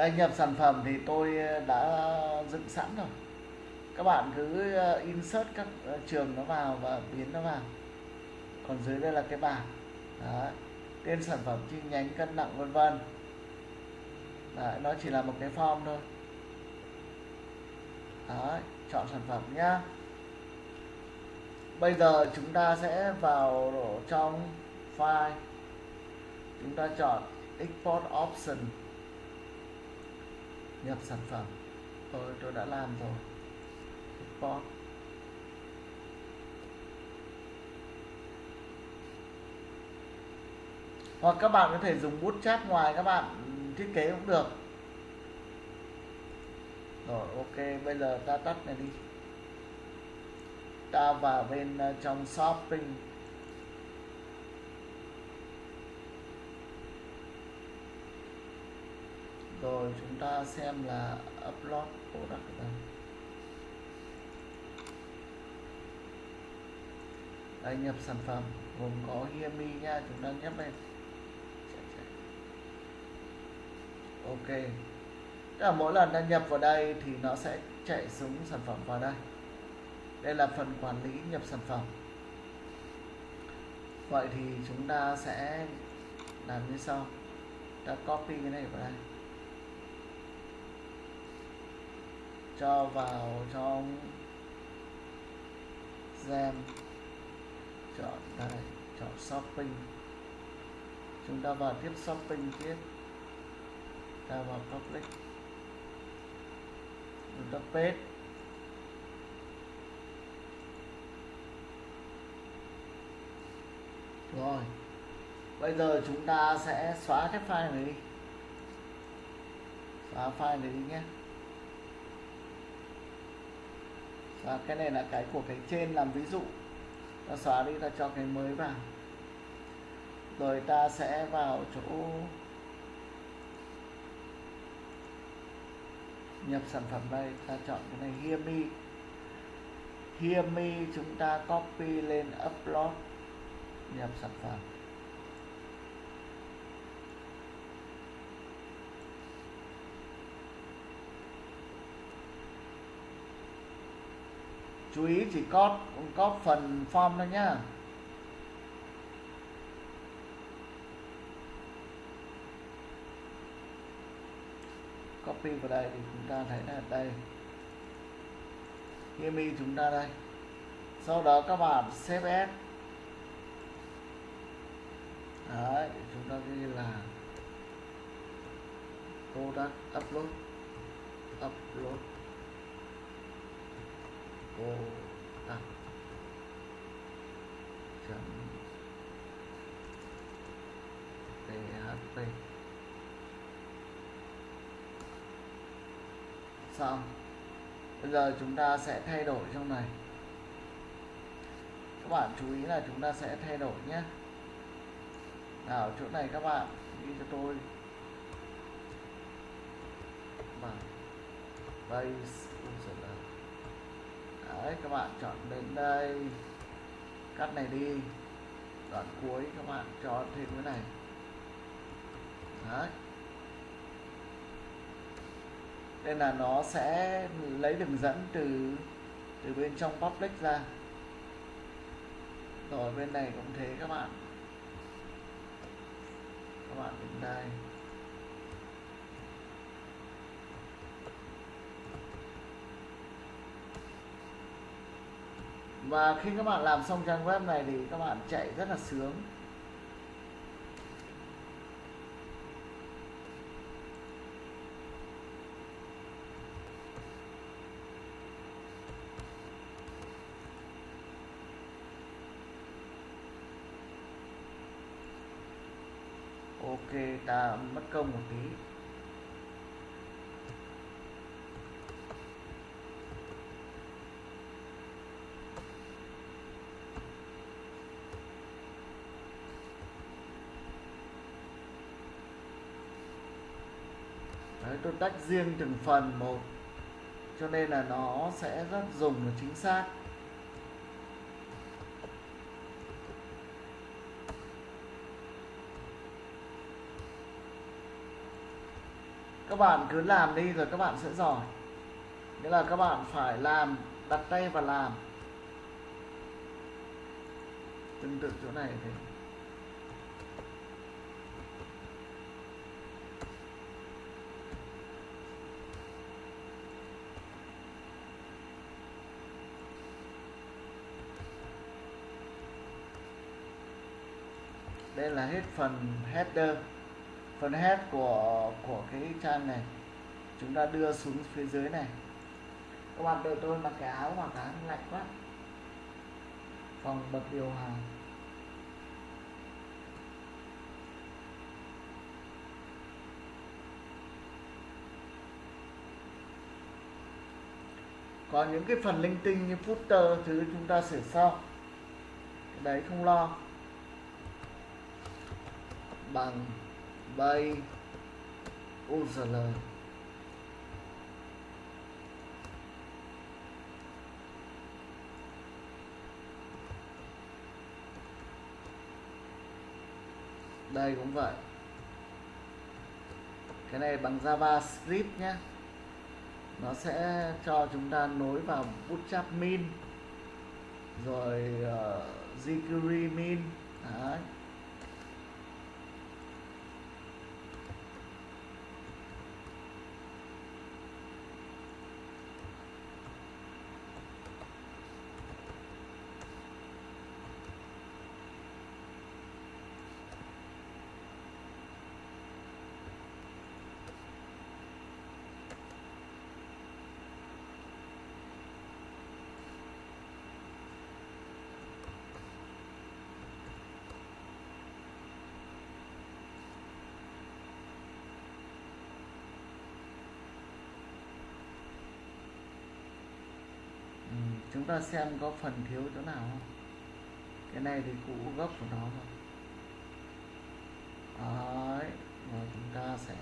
[SPEAKER 1] Đây nhập sản phẩm thì tôi ờ, đã dựng sẵn rồi. Các bạn cứ ờ, insert các ờ, trường nó vào và biến nó vào. Còn dưới đây là cái bảng. Đó. tên sản phẩm, chi nhánh, cân nặng, vân vân. Nó chỉ là một cái form thôi. Đó. chọn sản phẩm nhá. Bây giờ chúng ta sẽ vào trong file. Chúng ta chọn export option nhập sản phẩm. Tôi tôi đã làm rồi. Export. Hoặc các bạn có thể dùng bút chát ngoài, các bạn thiết kế cũng được. Rồi, ok, bây giờ ta tắt này đi. Ta vào bên ờ, trong shopping. Rồi, chúng ta xem là upload product ở đây nhập sản phẩm, gồm có Yemi nha, chúng ta nhấp lên. Ok. Tức là mỗi lần đăng nhập vào đây thì nó sẽ chạy xuống sản phẩm vào đây. Đây là phần quản lý nhập sản phẩm. Vậy thì chúng ta sẽ làm như sau. Ta copy cái này vào đây. Cho vào trong gem. Chọn đây, chọn shopping. Chúng ta vào tiếp shopping tiếp. Ta vào public. Chúng ta paste rồi. Bây giờ chúng ta sẽ xóa cái file này đi. Xóa file này đi nhé. Và cái này là cái của cái trên làm ví dụ. Ta xóa đi, ta cho cái mới vào. Rồi ta sẽ vào chỗ nhập sản phẩm đây. Ta chọn cái này, hear me. Hear me, chúng ta copy lên, upload, nhập sản phẩm. Chú ý chỉ có có phần form thôi nhá. Copy vào đây thì chúng ta thấy là đây. Me chúng ta đây. Sau đó các bạn save S đấy, chúng ta ghi là product upload upload product à. chấm. Php xong. Bây giờ chúng ta sẽ thay đổi trong này. Các bạn chú ý là chúng ta sẽ thay đổi nhé. Nào, chỗ này các bạn ghi cho tôi. Base đấy, các bạn chọn đến đây. Cắt này đi. Đoạn cuối, các bạn cho thêm cái này. Đấy. Nên là nó sẽ lấy đường dẫn từ từ bên trong public ra. Rồi bên này cũng thế, các bạn. Các bạn đến đây. Và khi các bạn làm xong trang web này thì các bạn chạy rất là sướng. Ok, ta mất công một tí Đấy, tôi tách riêng từng phần một. Cho nên là nó sẽ rất dùng và chính xác. Các bạn cứ làm đi rồi các bạn sẽ giỏi. Nghĩa là các bạn phải làm, đặt tay và làm. Tương tự chỗ này thì đây là hết phần header phần head của của cái trang này. Chúng ta đưa xuống phía dưới này. Các bạn đợi tôi mặc cái áo mặc áo lạnh quá. Phòng bật điều hòa. Còn những cái phần linh tinh như footer thứ chúng ta sửa sau. Cái đấy không lo bằng bay URL đây cũng vậy. Cái này bằng JavaScript nhé nó sẽ cho chúng ta nối vào bootstrap min rồi uh, jQuery min. Đấy. Ừ, chúng ta xem có phần thiếu chỗ nào không? Cái này thì cũ gốc của nó rồi đấy, rồi chúng ta sẽ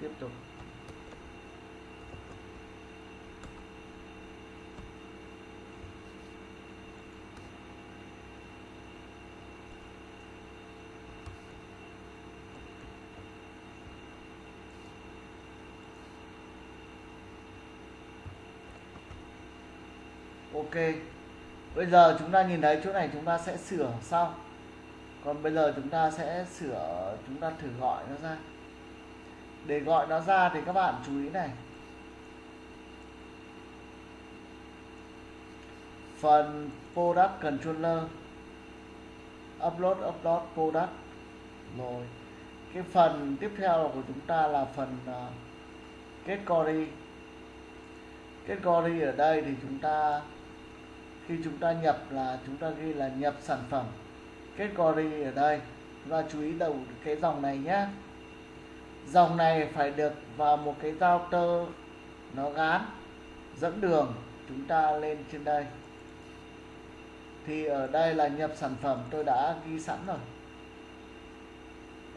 [SPEAKER 1] tiếp tục. Ok. Bây giờ chúng ta nhìn thấy chỗ này chúng ta sẽ sửa sau. Còn bây giờ chúng ta sẽ sửa chúng ta thử gọi nó ra. Để gọi nó ra thì các bạn chú ý này. Phần product controller. Upload upload product. Rồi. Cái phần tiếp theo của chúng ta là phần uh, kết query. Kết query ở đây thì chúng ta khi chúng ta nhập là chúng ta ghi là nhập sản phẩm. Kết ở đây. Chúng ta chú ý đầu cái dòng này nhé dòng này phải được vào một cái giao tơ nó gán dẫn đường chúng ta lên trên đây. Thì ở đây là nhập sản phẩm tôi đã ghi sẵn rồi.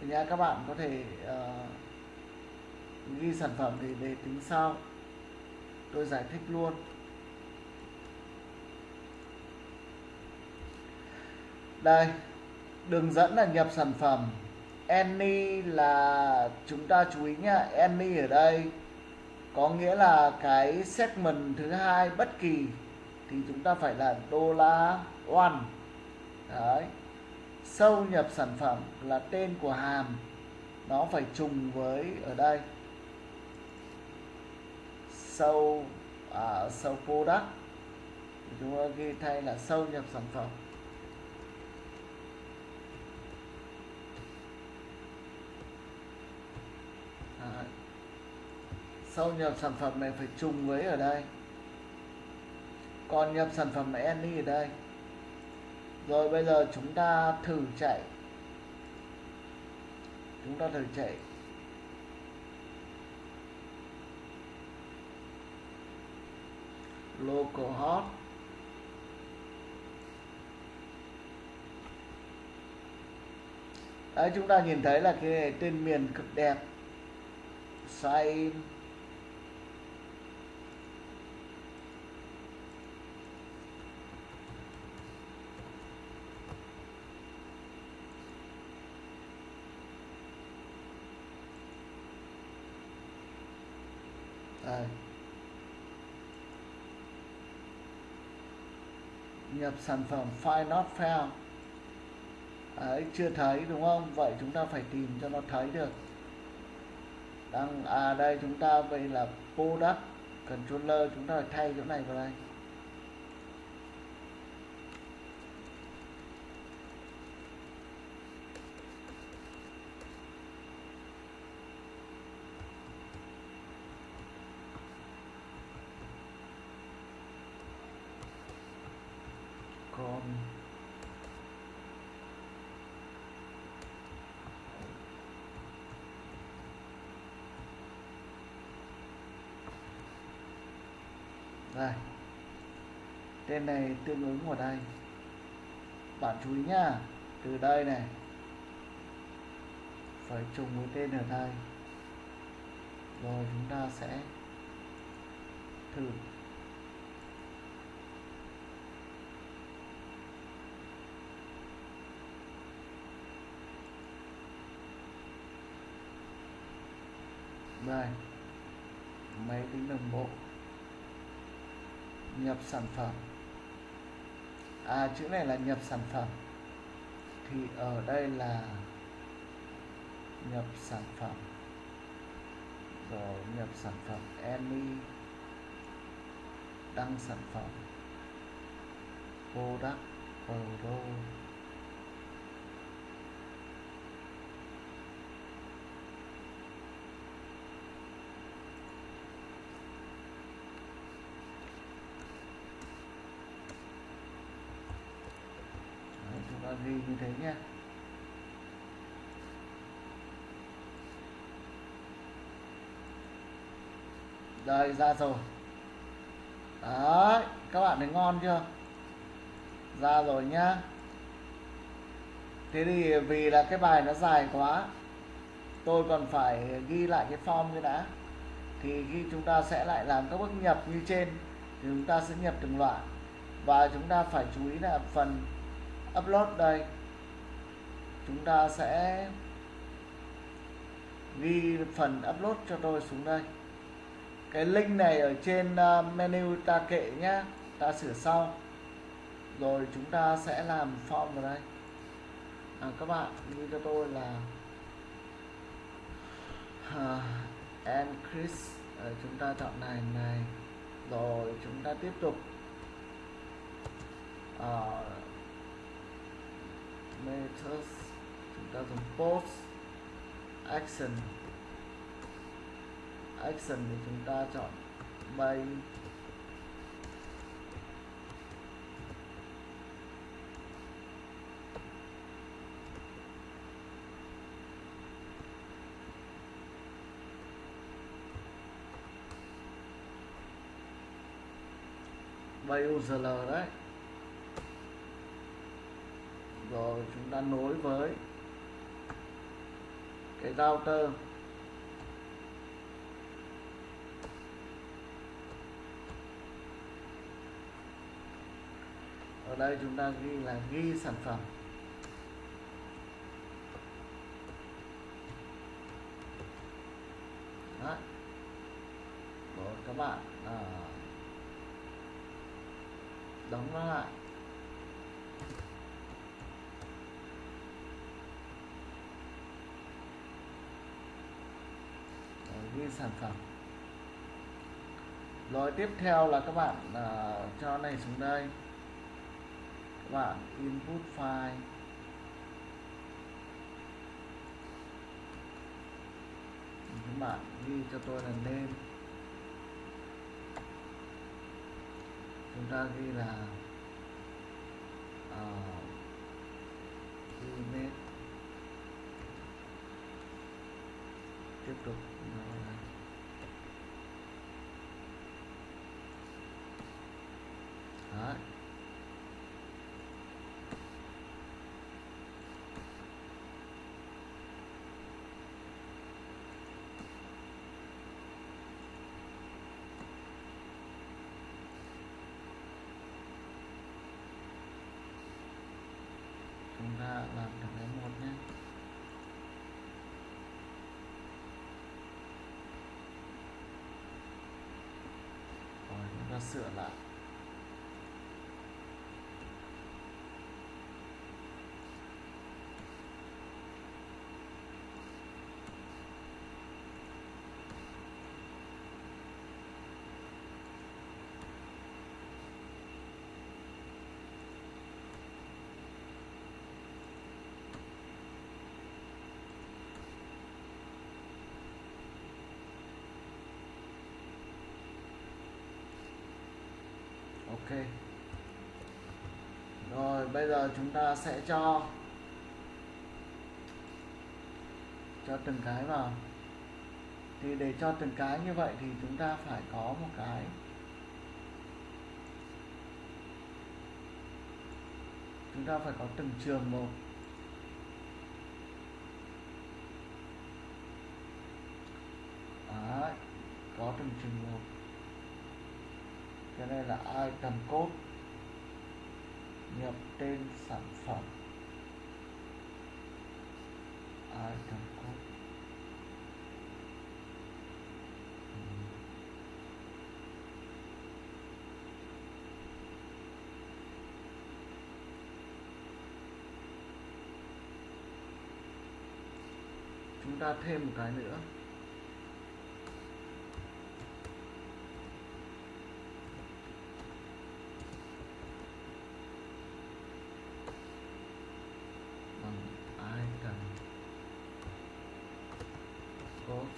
[SPEAKER 1] Thì nha các bạn có thể uh, ghi sản phẩm thì để tính sau. Tôi giải thích luôn. Đây đường dẫn là nhập sản phẩm. Any là chúng ta chú ý nhá any ở đây có nghĩa là cái segment thứ hai bất kỳ thì chúng ta phải là đô la one. Đấy. Sâu nhập sản phẩm là tên của hàm. Nó phải trùng với ở đây. Sâu à, sâu product. Chúng ta ghi thay là sâu nhập sản phẩm. Sau nhập sản phẩm này phải trùng với ở đây. Còn nhập sản phẩm any ở đây. Rồi bây giờ chúng ta thử chạy. Chúng ta thử chạy. Localhost Đấy, chúng ta nhìn thấy là cái tên miền cực đẹp sin Đây. À. nhập sản phẩm file not found. Đấy, chưa thấy đúng không? Vậy chúng ta phải tìm cho nó thấy được đang à đây chúng ta vậy là product controller, chúng ta phải thay chỗ này vào đây còn rồi tên này tương ứng vào đây. Bạn chú ý nhá. Từ đây này. Phải trùng với tên ở đây. Rồi chúng ta sẽ thử. Đây. Máy tính đồng bộ nhập sản phẩm. À chữ này là nhập sản phẩm. Thì ở đây là nhập sản phẩm. Rồi, nhập sản phẩm any đăng sản phẩm. Product pro Đấy, chúng ta ghi như thế nhé đây ra rồi. Đấy, các bạn thấy ngon chưa? Ra rồi nhá. Thế thì vì là cái bài nó dài quá, tôi còn phải ghi lại cái form cái đã. Thì khi chúng ta sẽ lại làm các bước nhập như trên, thì chúng ta sẽ nhập từng loại. Và chúng ta phải chú ý là phần upload đây. Chúng ta sẽ ghi phần upload cho tôi xuống đây cái link này ở trên ờ, menu ta kệ nhá. Ta sửa sau. Rồi chúng ta sẽ làm form vào đây. À, các bạn như cho tôi là à, uh, and Chris. À, chúng ta chọn này này. Rồi chúng ta tiếp tục. Ờ, à, methods chúng ta dùng post action action thì chúng ta chọn bay. Bay URL đấy. Rồi, chúng ta nối với cái router. Đây chúng ta ghi là ghi sản phẩm. Đó. Rồi các bạn. À, đóng nó lại. Rồi, ghi sản phẩm. Rồi tiếp theo là các bạn à, cho này xuống đây và bạn input file. Các bạn ghi cho tôi là name. Chúng ta ghi là ờ, uh, image tiếp tục nó là Đấy. chúng ta làm được cái một nhé rồi chúng ok. Rồi bây giờ chúng ta sẽ cho cho từng cái vào. Thì để cho từng cái như vậy thì chúng ta phải có một cái chúng ta phải có từng trường một. Đấy, có từng trường một cái này là item code nhập tên sản phẩm. Item code chúng ta thêm một cái nữa bằng item code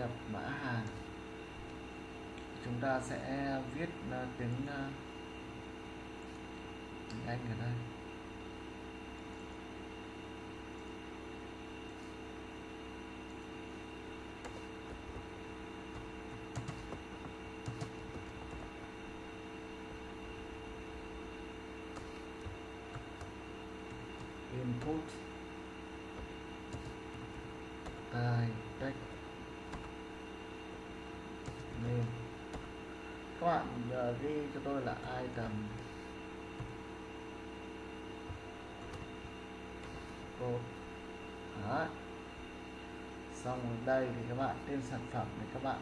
[SPEAKER 1] nhập mã hàng. Chúng ta sẽ viết ờ, tiếng ờ, tiếng Anh ở đây input type text name các bạn ghi cho tôi là item code Đó. xong ở đây thì các bạn tên sản phẩm thì các bạn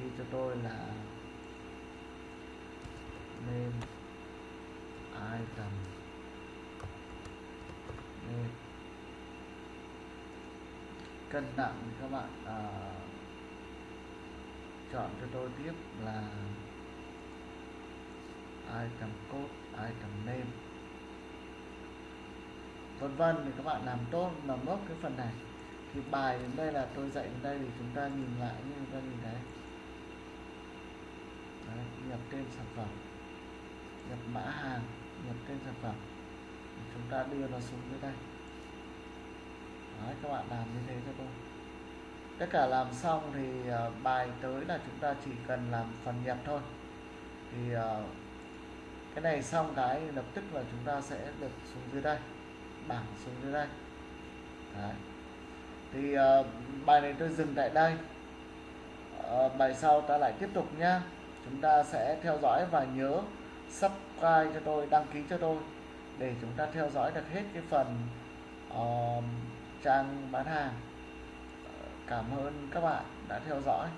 [SPEAKER 1] ghi cho tôi là name item nên cân nặng thì các bạn uh, chọn cho tôi tiếp là item code item name vân vân thì các bạn làm tốt làm nốt cái phần này. Thì bài đến đây là tôi dạy đến đây thì chúng ta nhìn lại như chúng ta nhìn thấy. Đấy, nhập tên sản phẩm. Nhập mã hàng nhập tên sản phẩm. Chúng ta đưa nó xuống dưới đây. Đấy, các bạn làm như thế cho tôi. Tất cả làm xong thì uh, bài tới là chúng ta chỉ cần làm phần nhập thôi. Thì uh, cái này xong cái lập tức là chúng ta sẽ được xuống dưới đây bảng xuống dưới đây. Đấy. thì uh, bài này tôi dừng tại đây. Uh, bài sau ta lại tiếp tục nhá. Chúng ta sẽ theo dõi và nhớ subscribe cho tôi đăng ký cho tôi để chúng ta theo dõi được hết cái phần uh, trang bán hàng. Cảm ơn các bạn đã theo dõi.